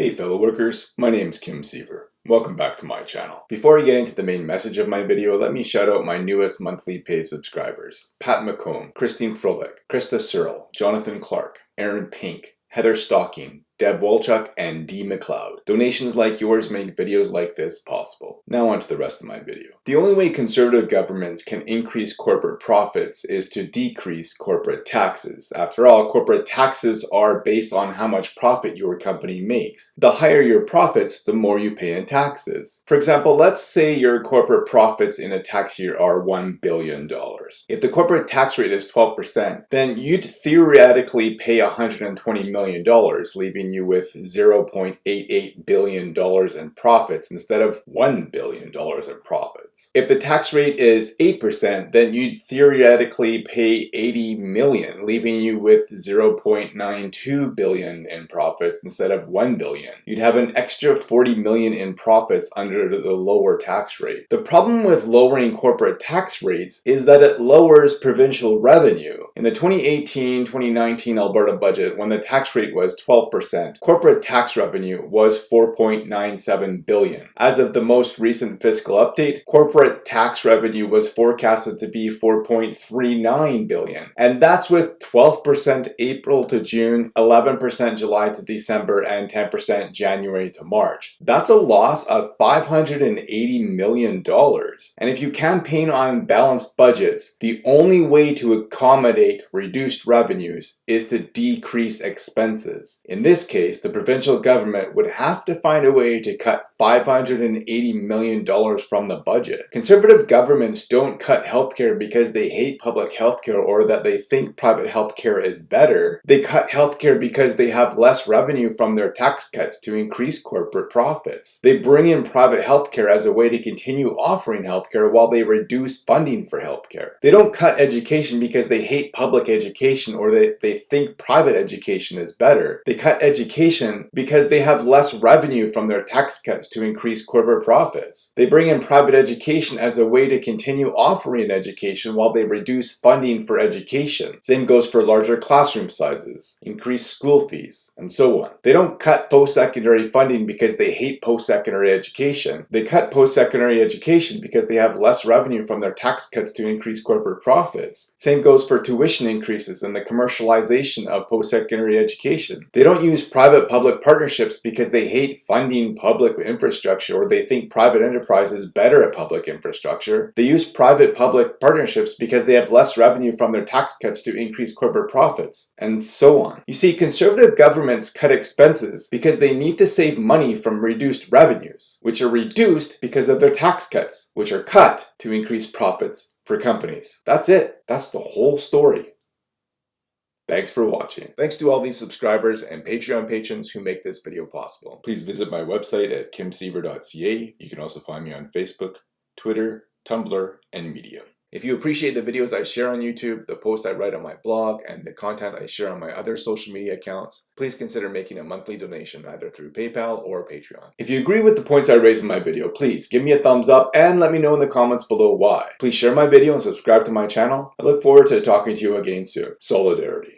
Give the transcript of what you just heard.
Hey fellow workers, my name is Kim Siever. Welcome back to my channel. Before I get into the main message of my video, let me shout out my newest monthly paid subscribers. Pat McComb, Christine Froelich, Krista Searle, Jonathan Clark, Aaron Pink, Heather Stocking, Deb Wolchuk, and D. McLeod. Donations like yours make videos like this possible. Now on to the rest of my video. The only way conservative governments can increase corporate profits is to decrease corporate taxes. After all, corporate taxes are based on how much profit your company makes. The higher your profits, the more you pay in taxes. For example, let's say your corporate profits in a tax year are $1 billion. If the corporate tax rate is 12%, then you'd theoretically pay $120 million, leaving leaving you with $0.88 billion in profits instead of $1 billion in profits. If the tax rate is 8%, then you'd theoretically pay 80 million, leaving you with 0.92 billion in profits instead of 1 billion. You'd have an extra 40 million in profits under the lower tax rate. The problem with lowering corporate tax rates is that it lowers provincial revenue. In the 2018-2019 Alberta budget, when the tax rate was 12%, Corporate tax revenue was 4.97 billion. As of the most recent fiscal update, corporate tax revenue was forecasted to be 4.39 billion. And that's with 12% April to June, 11% July to December, and 10% January to March. That's a loss of 580 million dollars. And if you campaign on balanced budgets, the only way to accommodate reduced revenues is to decrease expenses. In this case, the provincial government would have to find a way to cut $580 million from the budget. Conservative governments don't cut healthcare because they hate public healthcare or that they think private healthcare is better. They cut healthcare because they have less revenue from their tax cuts to increase corporate profits. They bring in private healthcare as a way to continue offering healthcare while they reduce funding for healthcare. They don't cut education because they hate public education or they, they think private education is better. They cut education because they have less revenue from their tax cuts to increase corporate profits. They bring in private education as a way to continue offering education while they reduce funding for education. Same goes for larger classroom sizes, increased school fees, and so on. They don't cut post-secondary funding because they hate post-secondary education. They cut post-secondary education because they have less revenue from their tax cuts to increase corporate profits. Same goes for tuition increases and the commercialization of post-secondary education. They don't use private-public partnerships because they hate funding public infrastructure or they think private enterprise is better at public infrastructure. They use private-public partnerships because they have less revenue from their tax cuts to increase corporate profits, and so on. You see, conservative governments cut expenses because they need to save money from reduced revenues, which are reduced because of their tax cuts, which are cut to increase profits for companies. That's it. That's the whole story. Thanks for watching. Thanks to all these subscribers and Patreon patrons who make this video possible. Please visit my website at kimsiever.ca. You can also find me on Facebook, Twitter, Tumblr, and Medium. If you appreciate the videos I share on YouTube, the posts I write on my blog, and the content I share on my other social media accounts, please consider making a monthly donation either through PayPal or Patreon. If you agree with the points I raised in my video, please give me a thumbs up and let me know in the comments below why. Please share my video and subscribe to my channel. I look forward to talking to you again soon. Solidarity.